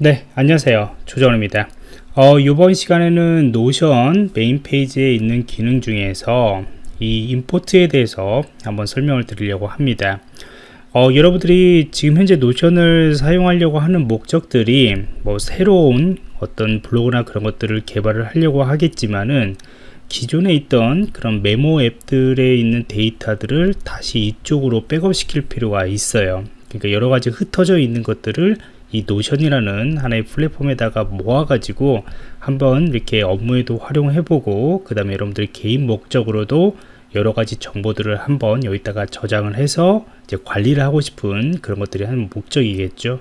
네 안녕하세요. 조정원입니다. 어, 이번 시간에는 노션 메인 페이지에 있는 기능 중에서 이 import에 대해서 한번 설명을 드리려고 합니다. 어, 여러분들이 지금 현재 노션을 사용하려고 하는 목적들이 뭐 새로운 어떤 블로그나 그런 것들을 개발을 하려고 하겠지만은 기존에 있던 그런 메모 앱들에 있는 데이터들을 다시 이쪽으로 백업 시킬 필요가 있어요. 그러니까 여러 가지 흩어져 있는 것들을 이 노션이라는 하나의 플랫폼에다가 모아가지고 한번 이렇게 업무에도 활용해보고 그 다음에 여러분들이 개인 목적으로도 여러 가지 정보들을 한번 여기다가 저장을 해서 이제 관리를 하고 싶은 그런 것들이 한 목적이겠죠.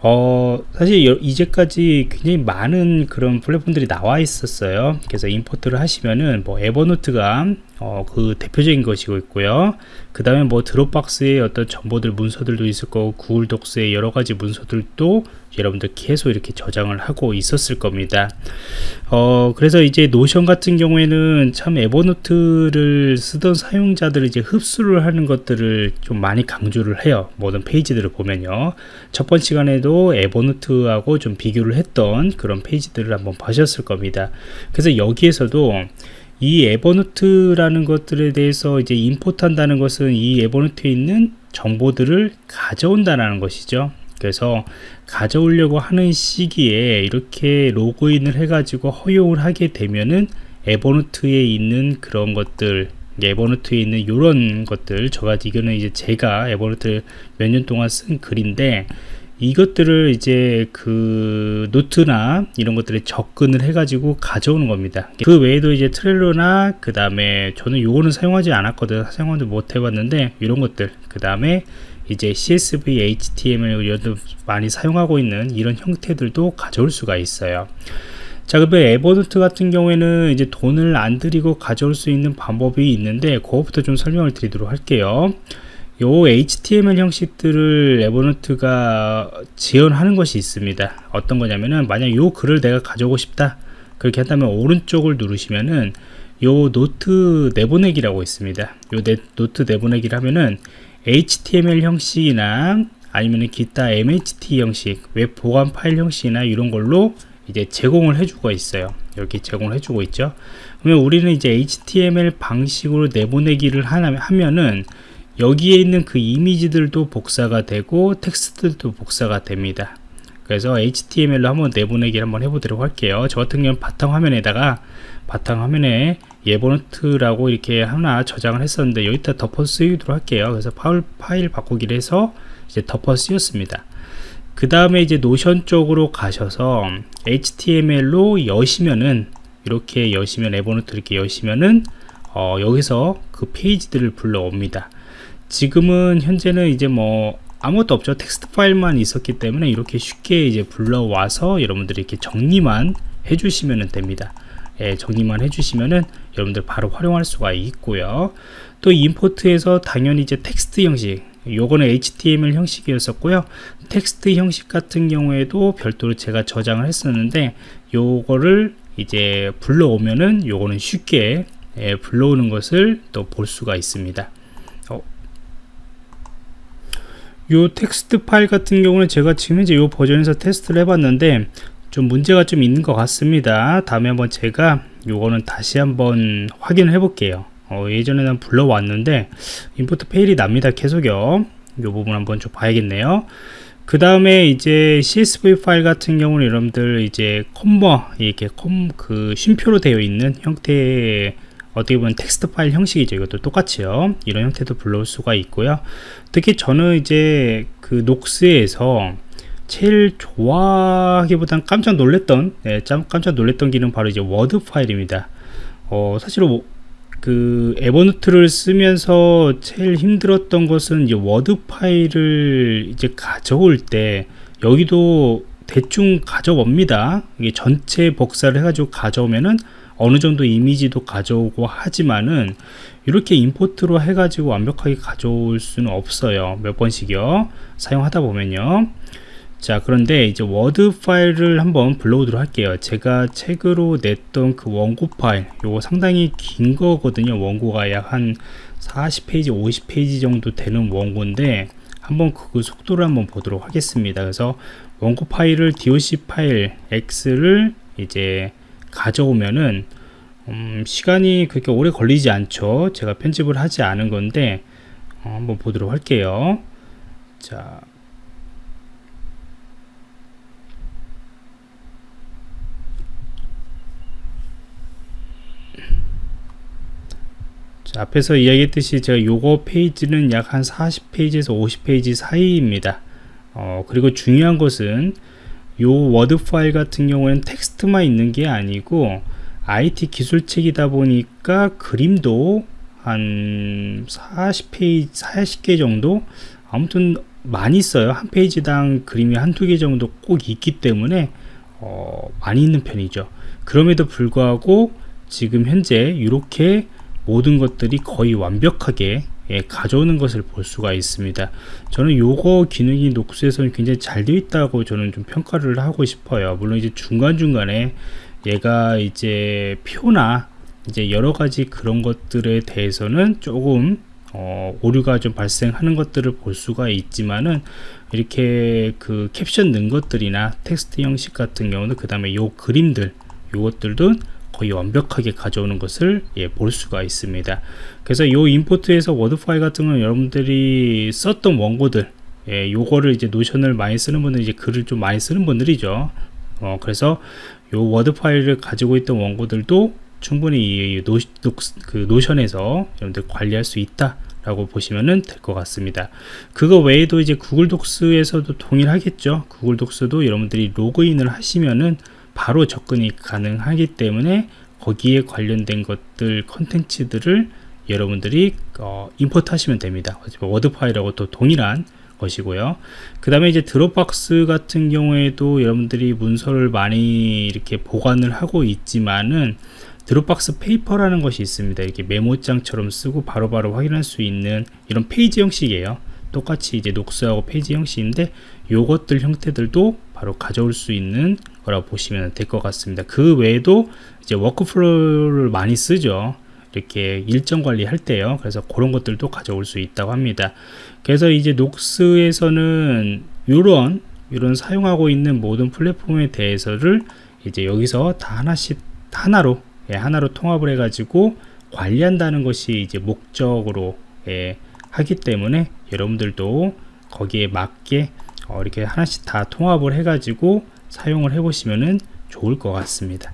어 사실 이제까지 굉장히 많은 그런 플랫폼들이 나와 있었어요 그래서 임포트를 하시면은 뭐 에버노트가 어, 그 대표적인 것이고 있고요. 그 다음에 뭐 드롭박스의 어떤 정보들 문서들도 있을 거고 구글 독스의 여러 가지 문서들도 여러분들 계속 이렇게 저장을 하고 있었을 겁니다. 어, 그래서 이제 노션 같은 경우에는 참 에버노트를 쓰던 사용자들을 이제 흡수를 하는 것들을 좀 많이 강조를 해요. 모든 페이지들을 보면요. 첫 번째 시간에도 에버노트하고 좀 비교를 했던 그런 페이지들을 한번 보셨을 겁니다. 그래서 여기에서도 이 에버노트라는 것들에 대해서 이제 import 한다는 것은 이 에버노트에 있는 정보들을 가져온다는 것이죠. 그래서 가져오려고 하는 시기에 이렇게 로그인을 해 가지고 허용을 하게 되면은 에버노트에 있는 그런 것들 에버노트에 있는 이런 것들 저가지 이거는 이제 제가 에버노트 몇 년 동안 쓴 글인데 이것들을 이제 그 노트나 이런 것들에 접근을 해 가지고 가져오는 겁니다. 그 외에도 이제 트렐로나 그 다음에 저는 요거는 사용하지 않았거든. 사용하지 못 해봤는데 이런 것들 그 다음에 이제 CSV, HTML 많이 사용하고 있는 이런 형태들도 가져올 수가 있어요. 자, 그다음에 에버노트 같은 경우에는 이제 돈을 안 들이고 가져올 수 있는 방법이 있는데 그것부터 좀 설명을 드리도록 할게요. 요 HTML 형식들을 에버노트가 지원하는 것이 있습니다. 어떤 거냐면은 만약 요 글을 내가 가져오고 싶다. 그렇게 한다면 오른쪽을 누르시면은 요 노트 내보내기라고 있습니다. 요 네, 노트 내보내기를 하면은 HTML 형식이나 아니면 기타 MHT 형식 웹 보관 파일 형식이나 이런 걸로 이제 제공을 해주고 있어요. 이렇게 제공을 해주고 있죠. 그러면 우리는 이제 HTML 방식으로 내보내기를 하면은 여기에 있는 그 이미지들도 복사가 되고 텍스트도 복사가 됩니다. 그래서 HTML로 한번 내보내기를 한번 해보도록 할게요. 저 같은 경우는 바탕화면에다가 바탕화면에 에버노트라고 이렇게 하나 저장을 했었는데 여기다 덮어 쓰이도록 할게요. 그래서 파일, 파일 바꾸기를 해서 이제 덮어 쓰였습니다. 그 다음에 이제 노션 쪽으로 가셔서 HTML로 여시면은 이렇게 여시면 에버노트 이렇게 여시면은 어, 여기서 그 페이지들을 불러옵니다 지금은 현재는 이제 뭐 아무것도 없죠. 텍스트 파일만 있었기 때문에 이렇게 쉽게 이제 불러와서 여러분들이 이렇게 정리만 해주시면 됩니다. 예, 정리만 해주시면은 여러분들 바로 활용할 수가 있고요. 또 import에서 당연히 이제 텍스트 형식 요거는 HTML 형식이었었고요. 텍스트 형식 같은 경우에도 별도로 제가 저장을 했었는데 요거를 이제 불러오면은 요거는 쉽게 예, 불러오는 것을 또 볼 수가 있습니다 요 텍스트 파일 같은 경우는 제가 지금 이제 요 버전에서 테스트를 해봤는데 좀 문제가 좀 있는 것 같습니다. 다음에 한번 제가 요거는 다시 한번 확인을 해 볼게요. 어, 예전에는 불러왔는데 import fail이 납니다. 계속요. 요 부분 한번 좀 봐야겠네요. 그 다음에 이제 CSV 파일 같은 경우는 여러분들 이제 콤마 이렇게 콤마 쉼표로 되어 있는 형태의 어떻게 보면 텍스트 파일 형식이죠. 이것도 똑같이요. 이런 형태도 불러올 수가 있고요. 특히 저는 이제 그 녹스에서 제일 좋아하기보단 깜짝 놀랬던 네, 깜짝 놀랬던 기능 바로 이제 워드 파일입니다. 어, 사실 그 에버노트를 쓰면서 제일 힘들었던 것은 이제 워드 파일을 이제 가져올 때 여기도 대충 가져옵니다. 이게 전체 복사를 해가지고 가져오면은 어느 정도 이미지도 가져오고 하지만은 이렇게 import로 해가지고 완벽하게 가져올 수는 없어요. 몇 번씩이요? 사용하다 보면요. 자 그런데 이제 워드 파일을 한번 불러오도록 할게요. 제가 책으로 냈던 그 원고 파일 요거 상당히 긴 거거든요. 원고가 약 한 40페이지 50페이지 정도 되는 원고인데 한번 그 속도를 한번 보도록 하겠습니다. 그래서 원고 파일을 doc 파일 x를 이제 가져오면은 음, 시간이 그렇게 오래 걸리지 않죠. 제가 편집을 하지 않은 건데 어, 한번 보도록 할게요. 자. 자, 앞에서 이야기했듯이 제가 요거 페이지는 약 한 40페이지에서 50페이지 사이입니다. 어, 그리고 중요한 것은 요 워드 파일 같은 경우에는 텍스트만 있는 게 아니고 IT 기술책이다 보니까 그림도 한 40페이지, 40개 정도 아무튼 많이 있어요. 한 페이지당 그림이 한두 개 정도 꼭 있기 때문에 어, 많이 있는 편이죠. 그럼에도 불구하고 지금 현재 이렇게 모든 것들이 거의 완벽하게 예, 가져오는 것을 볼 수가 있습니다. 저는 요거 기능이 녹스에서는 굉장히 잘 되어 있다고 저는 좀 평가를 하고 싶어요. 물론 이제 중간중간에 얘가 이제 표나 이제 여러 가지 그런 것들에 대해서는 조금 어, 오류가 좀 발생하는 것들을 볼 수가 있지만은 이렇게 그 캡션 넣은 것들이나 텍스트 형식 같은 경우는 그 다음에 요 그림들 요것들도 거의 완벽하게 가져오는 것을 예, 볼 수가 있습니다. 그래서 이 import에서 워드 파일 같은 건 여러분들이 썼던 원고들 예, 요거를 이제 노션을 많이 쓰는 분들 이제 글을 좀 많이 쓰는 분들이죠. 어, 그래서 요 워드 파일을 가지고 있던 원고들도 충분히 이 노, 노, 그 노션에서 여러분들 관리할 수 있다 라고 보시면 될 것 같습니다. 그거 외에도 이제 구글 Docs에서도 동일하겠죠? 구글 Docs도 여러분들이 로그인을 하시면은 바로 접근이 가능하기 때문에 거기에 관련된 것들 컨텐츠들을 여러분들이 어, import 하시면 됩니다. 워드 파일하고 또 동일한 것이고요. 그 다음에 이제 드롭박스 같은 경우에도 여러분들이 문서를 많이 이렇게 보관을 하고 있지만은 드롭박스 Paper라는 것이 있습니다. 이렇게 메모장처럼 쓰고 바로바로 바로 확인할 수 있는 이런 페이지 형식이에요. 똑같이 이제 노션하고 페이지 형식인데 요것들 형태들도 바로 가져올 수 있는 거라고 보시면 될 것 같습니다. 그 외에도 이제 workflow를 많이 쓰죠. 이렇게 일정 관리할 때요. 그래서 그런 것들도 가져올 수 있다고 합니다. 그래서 이제 녹스에서는 이런 이런 사용하고 있는 모든 플랫폼에 대해서를 이제 여기서 다 하나씩 하나로 예, 하나로 통합을 해 가지고 관리한다는 것이 이제 목적으로 예, 하기 때문에 여러분들도 거기에 맞게 어, 이렇게 하나씩 다 통합을 해 가지고 사용을 해 보시면 좋을 것 같습니다